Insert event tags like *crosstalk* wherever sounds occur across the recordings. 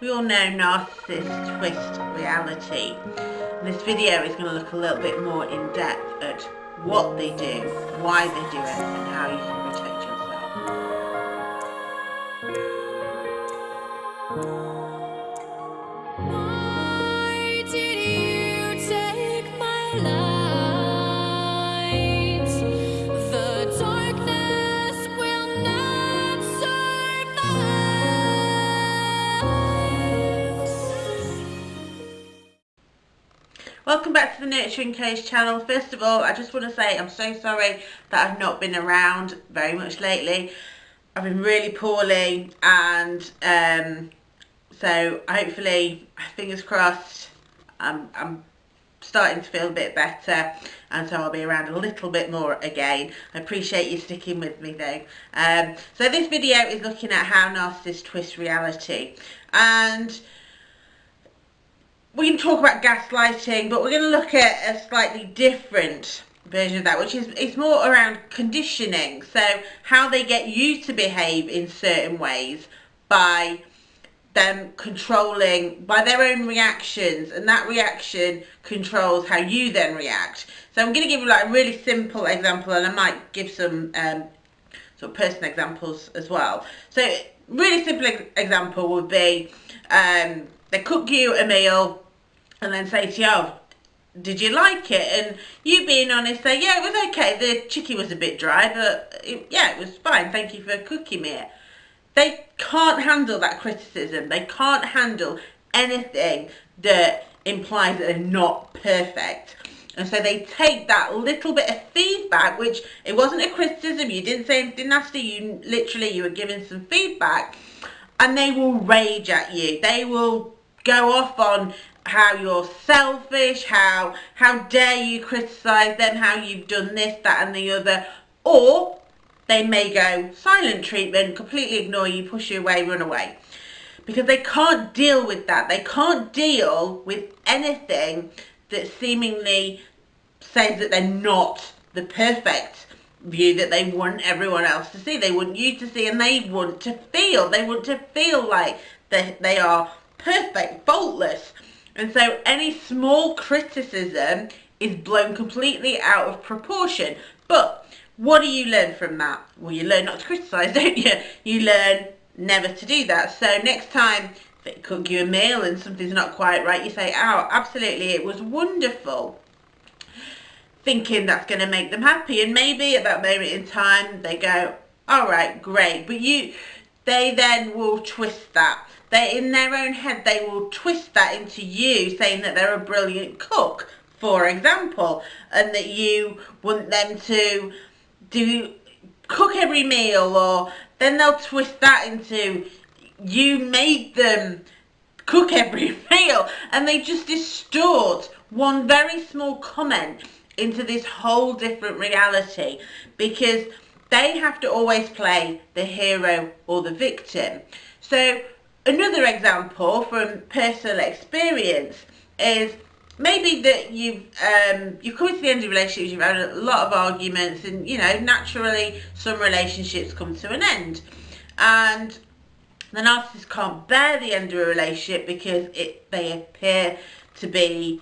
We all know narcissists twist reality. And this video is going to look a little bit more in depth at what they do, why they do it, and how you can protect yourself. Back to the Nurturing Coach channel. First of all, I just want to say I'm so sorry that I've not been around very much lately. I've been really poorly and um, so hopefully, fingers crossed, I'm, I'm starting to feel a bit better and so I'll be around a little bit more again. I appreciate you sticking with me though. Um, so this video is looking at how narcissists twist reality and we can talk about gaslighting, but we're going to look at a slightly different version of that, which is it's more around conditioning. So how they get you to behave in certain ways by them controlling by their own reactions and that reaction controls how you then react so i'm going to give you like a really simple example and i might give some um, sort of personal examples as well so really simple example would be um, they cook you a meal and then say to you, oh, did you like it? And you being honest, say, yeah, it was okay. The chicken was a bit dry, but it, yeah, it was fine. Thank you for cooking me. They can't handle that criticism. They can't handle anything that implies that they're not perfect. And so they take that little bit of feedback, which it wasn't a criticism, you didn't say anything nasty, you literally, you were giving some feedback, and they will rage at you. They will go off on how you're selfish, how how dare you criticize them, how you've done this, that and the other, or they may go silent treatment, completely ignore you, push you away, run away. Because they can't deal with that. They can't deal with anything that seemingly says that they're not the perfect view that they want everyone else to see. They want you to see and they want to feel. They want to feel like they, they are perfect, faultless. And so any small criticism is blown completely out of proportion. But what do you learn from that? Well, you learn not to criticise, *laughs* don't you? You learn never to do that. So next time they cook you a meal and something's not quite right, you say, oh, absolutely, it was wonderful. Thinking that's going to make them happy. And maybe at that moment in time, they go, all right, great. But you, they then will twist that they in their own head they will twist that into you saying that they're a brilliant cook for example and that you want them to do cook every meal or then they'll twist that into you made them cook every *laughs* meal. And they just distort one very small comment into this whole different reality because they have to always play the hero or the victim. So Another example from personal experience is maybe that you've um, you've come to the end of relationships, you've had a lot of arguments, and you know naturally some relationships come to an end, and the narcissist can't bear the end of a relationship because it they appear to be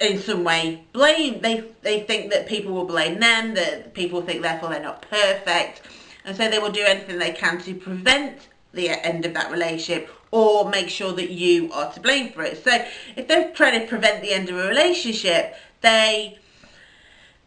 in some way blame they they think that people will blame them that people think therefore they're not perfect. And so they will do anything they can to prevent the end of that relationship or make sure that you are to blame for it. So if they're trying to prevent the end of a relationship, they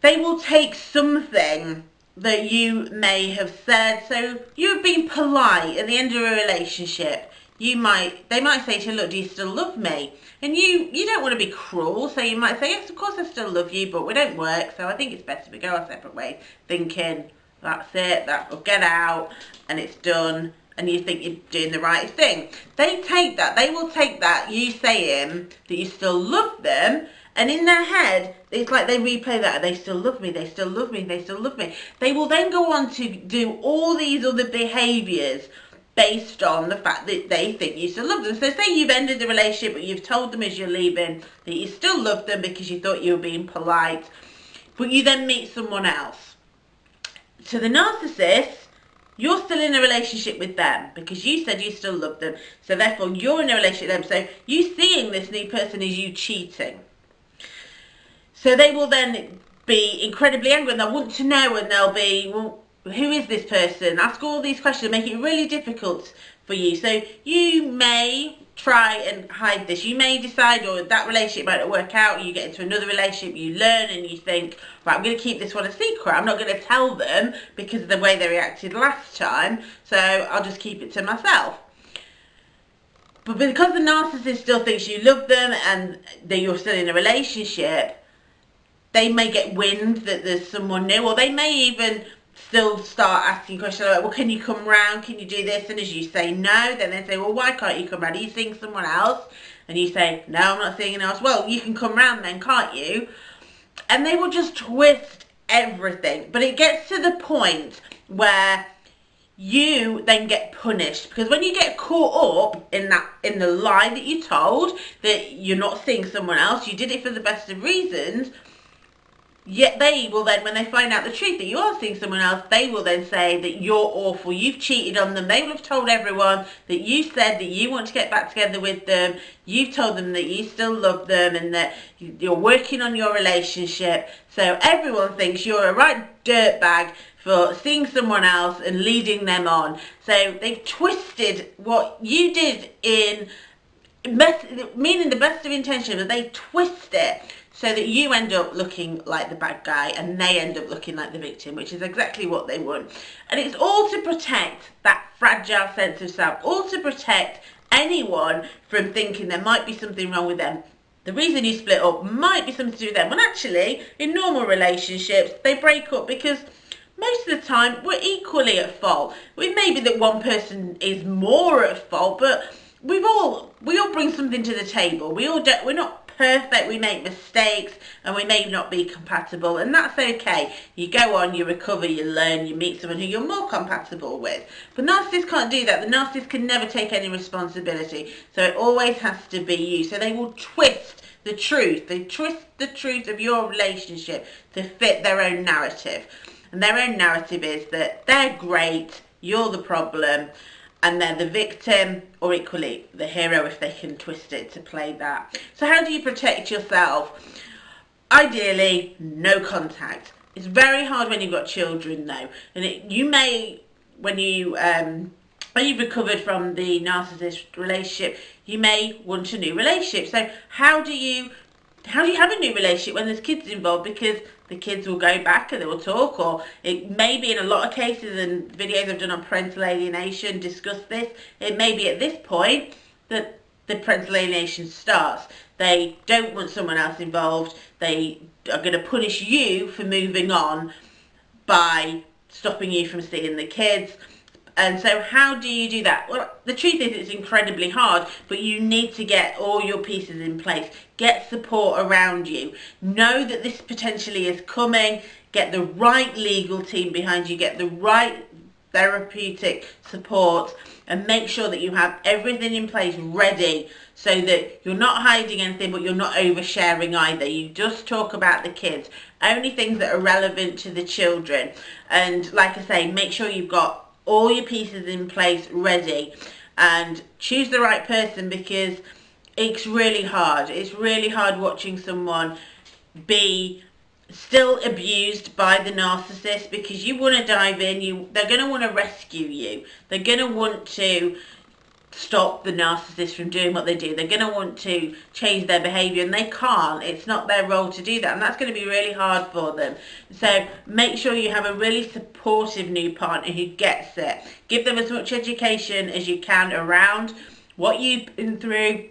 they will take something that you may have said. So you've been polite at the end of a relationship. You might they might say to you, look, do you still love me? And you you don't want to be cruel, so you might say, yes, of course I still love you, but we don't work, so I think it's best if we go our separate ways, thinking that's it, that will get out and it's done and you think you're doing the right thing. They take that, they will take that, you saying that you still love them, and in their head, it's like they replay that, they still love me, they still love me, they still love me. They will then go on to do all these other behaviours based on the fact that they think you still love them. So say you've ended the relationship, but you've told them as you're leaving that you still love them because you thought you were being polite, but you then meet someone else. To the narcissist, you're still in a relationship with them because you said you still love them. So therefore you're in a relationship with them. So you seeing this new person is you cheating. So they will then be incredibly angry and they'll want to know and they'll be, well, who is this person? Ask all these questions, make it really difficult for you. So you may try and hide this. You may decide or that relationship might not work out, you get into another relationship, you learn and you think, right, I'm going to keep this one a secret. I'm not going to tell them because of the way they reacted last time, so I'll just keep it to myself. But because the narcissist still thinks you love them and that you're still in a relationship, they may get wind that there's someone new or they may even still start asking questions like, well, can you come round? Can you do this? And as you say no, then they say, well, why can't you come round? Are you seeing someone else? And you say, no, I'm not seeing anyone else. Well, you can come round then, can't you? And they will just twist everything. But it gets to the point where you then get punished because when you get caught up in that in the lie that you told that you're not seeing someone else you did it for the best of reasons Yet they will then, when they find out the truth that you are seeing someone else, they will then say that you're awful, you've cheated on them. They will have told everyone that you said that you want to get back together with them. You've told them that you still love them and that you're working on your relationship. So everyone thinks you're a right dirtbag for seeing someone else and leading them on. So they've twisted what you did in meaning the best of intention, but they twist it so that you end up looking like the bad guy and they end up looking like the victim, which is exactly what they want. And it's all to protect that fragile sense of self, all to protect anyone from thinking there might be something wrong with them. The reason you split up might be something to do with them. When actually, in normal relationships, they break up because most of the time we're equally at fault. It may be that one person is more at fault, but we've all we all bring something to the table. We all do, we're not perfect, we make mistakes, and we may not be compatible, and that's okay. You go on, you recover, you learn, you meet someone who you're more compatible with. But narcissists can't do that. The narcissist can never take any responsibility, so it always has to be you. So they will twist the truth. They twist the truth of your relationship to fit their own narrative. And their own narrative is that they're great, you're the problem, and they're the victim or equally the hero if they can twist it to play that. So how do you protect yourself? Ideally, no contact. It's very hard when you've got children though. And it, you may, when you um, when you've recovered from the narcissist relationship, you may want a new relationship. So how do you how do you have a new relationship when there's kids involved? Because the kids will go back and they will talk or it may be in a lot of cases and videos I've done on parental alienation discuss this it may be at this point that the parental alienation starts. They don't want someone else involved. They are going to punish you for moving on by stopping you from seeing the kids and so how do you do that? Well, the truth is it's incredibly hard, but you need to get all your pieces in place. Get support around you. Know that this potentially is coming. Get the right legal team behind you. Get the right therapeutic support and make sure that you have everything in place ready so that you're not hiding anything but you're not oversharing either. You just talk about the kids. Only things that are relevant to the children. And like I say, make sure you've got all your pieces in place ready and choose the right person because it's really hard. It's really hard watching someone be still abused by the narcissist because you want to dive in you they're going to want to rescue you they're going to want to stop the narcissist from doing what they do. They're going to want to change their behaviour and they can't. It's not their role to do that and that's going to be really hard for them. So make sure you have a really supportive new partner who gets it. Give them as much education as you can around what you've been through,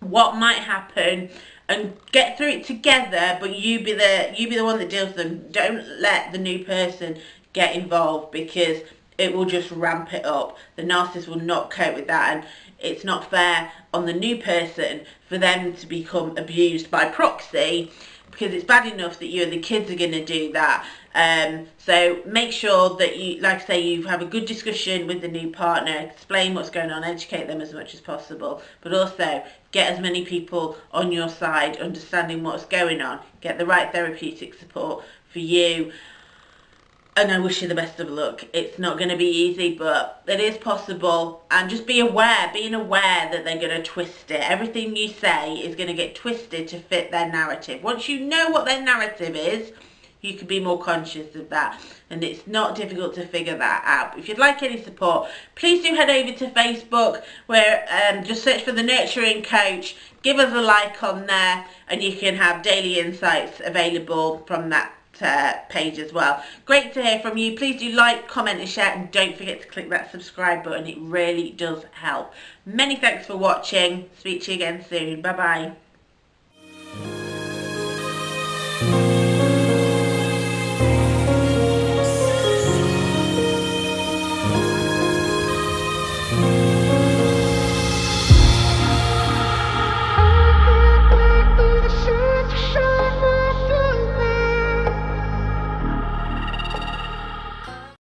what might happen and get through it together but you be the you be the one that deals with them. Don't let the new person get involved because it will just ramp it up. The narcissist will not cope with that and it's not fair on the new person for them to become abused by proxy because it's bad enough that you and the kids are going to do that. Um, so make sure that you, like I say, you have a good discussion with the new partner, explain what's going on, educate them as much as possible, but also get as many people on your side understanding what's going on, get the right therapeutic support for you and I wish you the best of luck. It's not going to be easy, but it is possible. And just be aware, being aware that they're going to twist it. Everything you say is going to get twisted to fit their narrative. Once you know what their narrative is, you can be more conscious of that and it's not difficult to figure that out. If you'd like any support, please do head over to Facebook where um, just search for the Nurturing Coach, give us a like on there and you can have daily insights available from that uh, page as well. Great to hear from you. Please do like, comment and share and don't forget to click that subscribe button. It really does help. Many thanks for watching. Speak to you again soon. Bye bye.